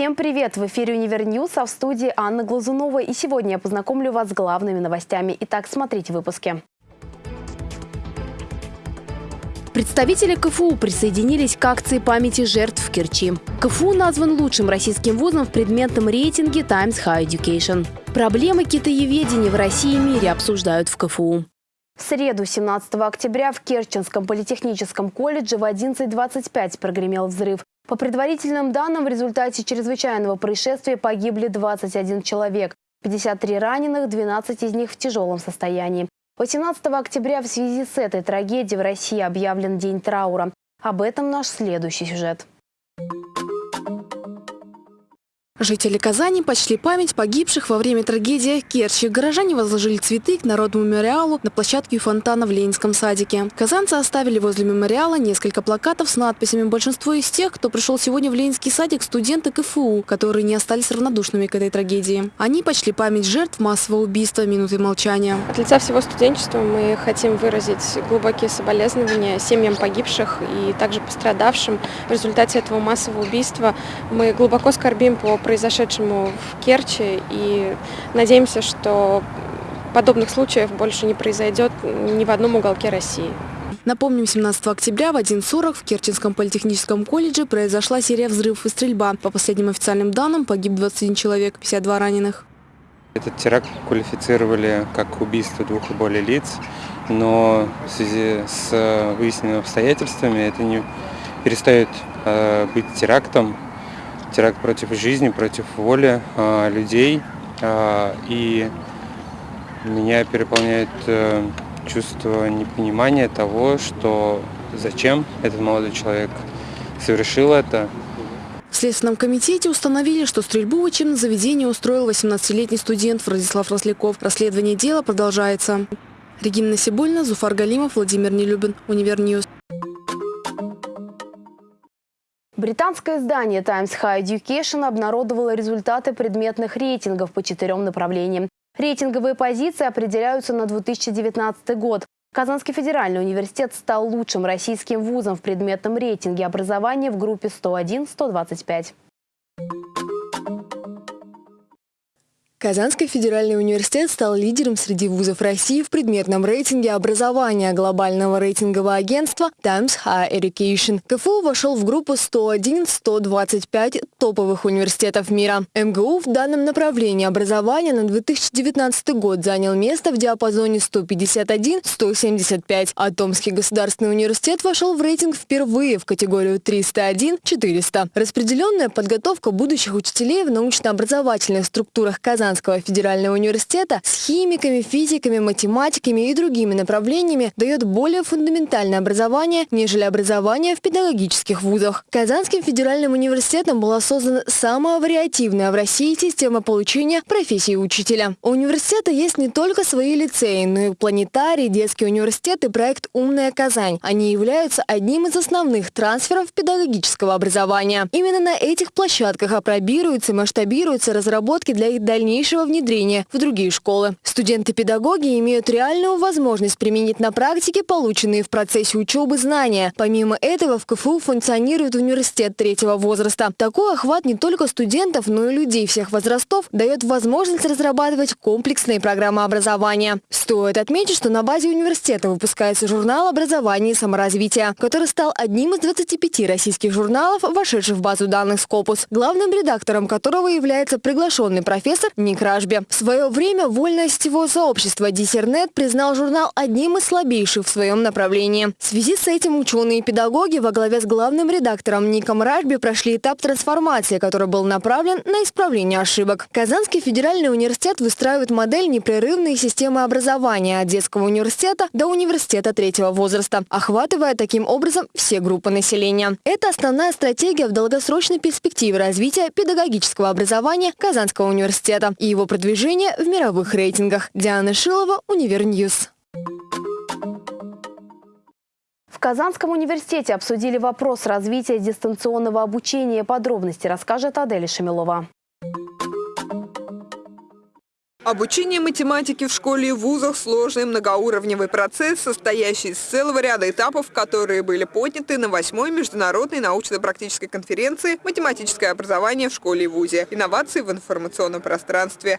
Всем привет! В эфире «Универ News», а в студии Анна Глазунова. И сегодня я познакомлю вас с главными новостями. Итак, смотрите в выпуске. Представители КФУ присоединились к акции памяти жертв в Керчи. КФУ назван лучшим российским вузом в предметном рейтинге Times High Education. Проблемы китаеведения в России и мире обсуждают в КФУ. В среду, 17 октября, в Керченском политехническом колледже в 11.25 прогремел взрыв. По предварительным данным, в результате чрезвычайного происшествия погибли 21 человек, 53 раненых, 12 из них в тяжелом состоянии. 18 октября в связи с этой трагедией в России объявлен День траура. Об этом наш следующий сюжет. Жители Казани почли память погибших во время трагедии в Керчи. Горожане возложили цветы к народному мемориалу на площадке фонтана в Ленинском садике. Казанцы оставили возле мемориала несколько плакатов с надписями. Большинство из тех, кто пришел сегодня в Ленинский садик, студенты КФУ, которые не остались равнодушными к этой трагедии. Они почли память жертв массового убийства минутой молчания. От лица всего студенчества мы хотим выразить глубокие соболезнования семьям погибших и также пострадавшим. В результате этого массового убийства мы глубоко скорбим по произошедшему в Керчи и надеемся, что подобных случаев больше не произойдет ни в одном уголке России. Напомним, 17 октября в 1.40 в Керченском политехническом колледже произошла серия взрывов и стрельба. По последним официальным данным погиб 21 человек, 52 раненых. Этот теракт квалифицировали как убийство двух и более лиц, но в связи с выясненными обстоятельствами это не перестает э, быть терактом, теракт против жизни, против воли э, людей. Э, и меня переполняет э, чувство непонимания того, что зачем этот молодой человек совершил это. В Следственном комитете установили, что стрельбу в учебном заведении устроил 18-летний студент Владислав Росляков. Расследование дела продолжается. Регина Насибуллина, Зуфар Галимов, Владимир Нелюбин, Универ News. Британское издание Times High Education обнародовало результаты предметных рейтингов по четырем направлениям. Рейтинговые позиции определяются на 2019 год. Казанский федеральный университет стал лучшим российским вузом в предметном рейтинге образования в группе 101-125. Казанский федеральный университет стал лидером среди вузов России в предметном рейтинге образования глобального рейтингового агентства Times Higher Education. КФУ вошел в группу 101-125 топовых университетов мира. МГУ в данном направлении образования на 2019 год занял место в диапазоне 151-175, а Томский государственный университет вошел в рейтинг впервые в категорию 301-400. Распределенная подготовка будущих учителей в научно-образовательных структурах Казани Казанского федерального университета с химиками, физиками, математиками и другими направлениями дает более фундаментальное образование, нежели образование в педагогических вузах. Казанским федеральным университетом была создана самая вариативная в России система получения профессии учителя. У университета есть не только свои лицеи, но и планетарий, детский университет и проект «Умная Казань». Они являются одним из основных трансферов педагогического образования. Именно на этих площадках опробируются и масштабируются разработки для их дальнейшего дальнейшего внедрения в другие школы. Студенты-педагоги имеют реальную возможность применить на практике полученные в процессе учебы знания. Помимо этого в КФУ функционирует университет третьего возраста. Такой охват не только студентов, но и людей всех возрастов дает возможность разрабатывать комплексные программы образования. Стоит отметить, что на базе университета выпускается журнал образования и саморазвития, который стал одним из 25 российских журналов, вошедших в базу данных Скопус, главным редактором которого является приглашенный профессор Ник Ражби. В свое время вольное сетевое сообщество Диссернет признал журнал одним из слабейших в своем направлении. В связи с этим ученые и педагоги во главе с главным редактором Ником Ражби прошли этап трансформации, который был направлен на исправление ошибок. Казанский федеральный университет выстраивает модель непрерывной системы образования от детского университета до университета третьего возраста, охватывая таким образом все группы населения. Это основная стратегия в долгосрочной перспективе развития педагогического образования Казанского университета и его продвижение в мировых рейтингах. Диана Шилова, Универ News. В Казанском университете обсудили вопрос развития дистанционного обучения. Подробности расскажет Адель Шамилова. Обучение математики в школе и вузах – сложный многоуровневый процесс, состоящий из целого ряда этапов, которые были подняты на восьмой международной научно-практической конференции «Математическое образование в школе и вузе. Инновации в информационном пространстве».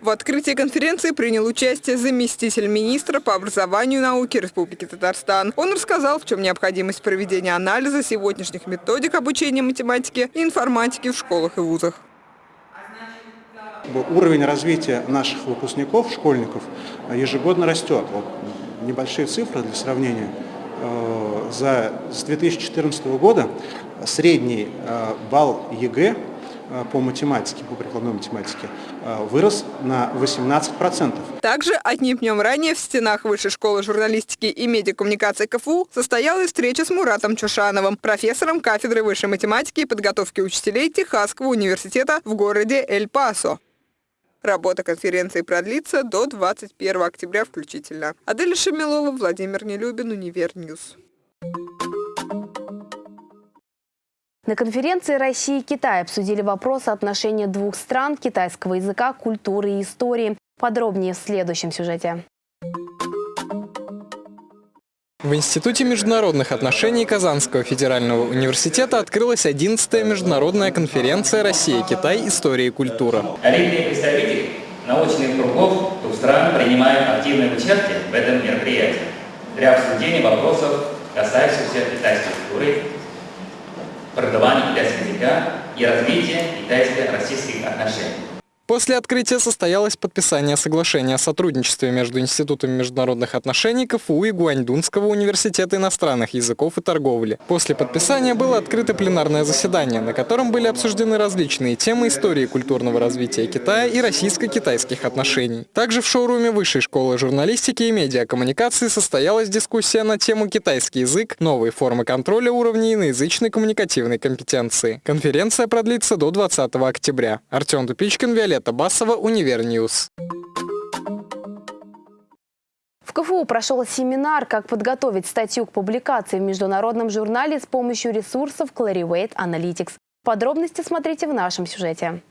В открытии конференции принял участие заместитель министра по образованию и науке Республики Татарстан. Он рассказал, в чем необходимость проведения анализа сегодняшних методик обучения математики и информатики в школах и вузах. Уровень развития наших выпускников, школьников, ежегодно растет. Вот небольшие цифры для сравнения. Э, за, с 2014 года средний э, балл ЕГЭ Э, по математике, по прикладной математике, э, вырос на 18%. Также одним днем ранее в стенах Высшей школы журналистики и медиакоммуникации КФУ состоялась встреча с Муратом Чушановым, профессором кафедры высшей математики и подготовки учителей Техасского университета в городе Эль-Пасо. Работа конференции продлится до 21 октября включительно. Аделя Шамилова, Владимир Нелюбин, Универньюз. На конференции России и Китай обсудили вопрос отношения двух стран китайского языка, культуры и истории. Подробнее в следующем сюжете. В Институте международных отношений Казанского федерального университета открылась 11-я международная конференция «Россия-Китай. История и культура». Коллеги представители научных кругов двух стран принимают активное участие в этом мероприятии для обсуждения вопросов, касающихся китайской культуры, преподавания китайского языка и развития китайско-российских отношений. После открытия состоялось подписание соглашения о сотрудничестве между Институтом международных отношений КФУ и Гуаньдунского университета иностранных языков и торговли. После подписания было открыто пленарное заседание, на котором были обсуждены различные темы истории культурного развития Китая и российско-китайских отношений. Также в шоуруме Высшей школы журналистики и медиакоммуникации состоялась дискуссия на тему «Китайский язык. Новые формы контроля уровней иноязычной коммуникативной компетенции». Конференция продлится до 20 октября. Артем Тупичкин, Виолетта Виолетта Басова, Универньюз. В КФУ прошел семинар «Как подготовить статью к публикации в международном журнале с помощью ресурсов Clarivate Analytics». Подробности смотрите в нашем сюжете.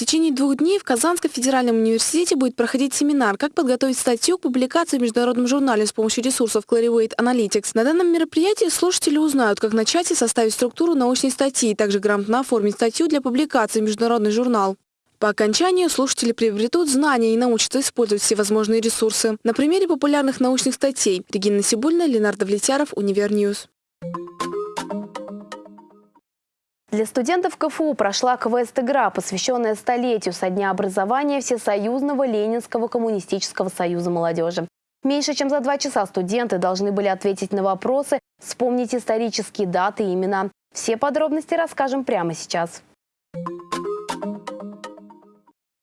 В течение двух дней в Казанском федеральном университете будет проходить семинар «Как подготовить статью к публикации в международном журнале с помощью ресурсов Clarivate Analytics». На данном мероприятии слушатели узнают, как начать и составить структуру научной статьи, и также грамотно оформить статью для публикации в международный журнал. По окончанию слушатели приобретут знания и научатся использовать все возможные ресурсы. На примере популярных научных статей Регина Сибульна, Ленардо Влетяров, Универньюз. Для студентов КФУ прошла квест-игра, посвященная столетию со дня образования Всесоюзного Ленинского коммунистического союза молодежи. Меньше чем за два часа студенты должны были ответить на вопросы, вспомнить исторические даты и имена. Все подробности расскажем прямо сейчас.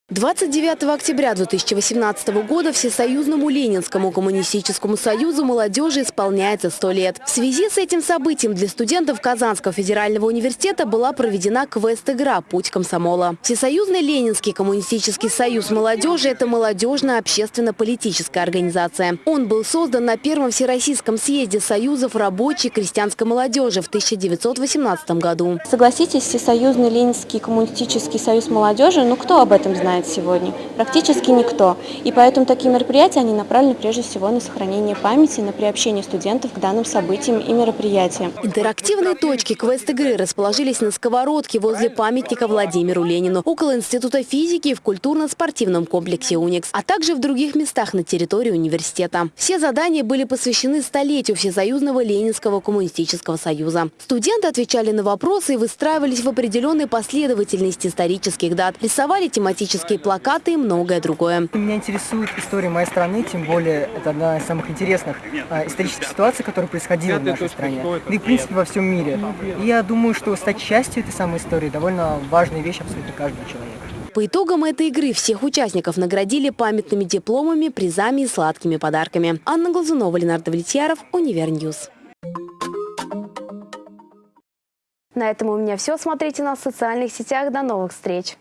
29 октября 2018 года Всесоюзному Ленинскому коммунистическому союзу молодежи исполняется 100 лет. В связи с этим событием для студентов Казанского федерального университета была проведена квест-игра «Путь комсомола». Всесоюзный Ленинский коммунистический союз молодежи – это молодежная общественно-политическая организация. Он был создан на Первом Всероссийском съезде союзов рабочей крестьянской молодежи в 1918 году. Согласитесь, Всесоюзный Ленинский коммунистический союз молодежи, ну кто об этом знает? Сегодня? Практически никто. И поэтому такие мероприятия, они направлены прежде всего на сохранение памяти, на приобщение студентов к данным событиям и мероприятиям. Интерактивные точки квест-игры расположились на сковородке возле памятника Владимиру Ленину, около Института физики в культурно-спортивном комплексе «Уникс», а также в других местах на территории университета. Все задания были посвящены столетию Всесоюзного Ленинского коммунистического союза. Студенты отвечали на вопросы и выстраивались в определенной последовательности исторических дат, рисовали тематические политические плакаты и многое другое. Меня интересует история моей страны, тем более это одна из самых интересных а, исторических ситуаций, которая происходила в нашей стране, да и в принципе во всем мире. И я думаю, что стать частью этой самой истории довольно важная вещь абсолютно каждого человека. По итогам этой игры всех участников наградили памятными дипломами, призами и сладкими подарками. Анна Глазунова, Ленардо Влетьяров, Универньюз. На этом у меня все. Смотрите нас в социальных сетях. До новых встреч!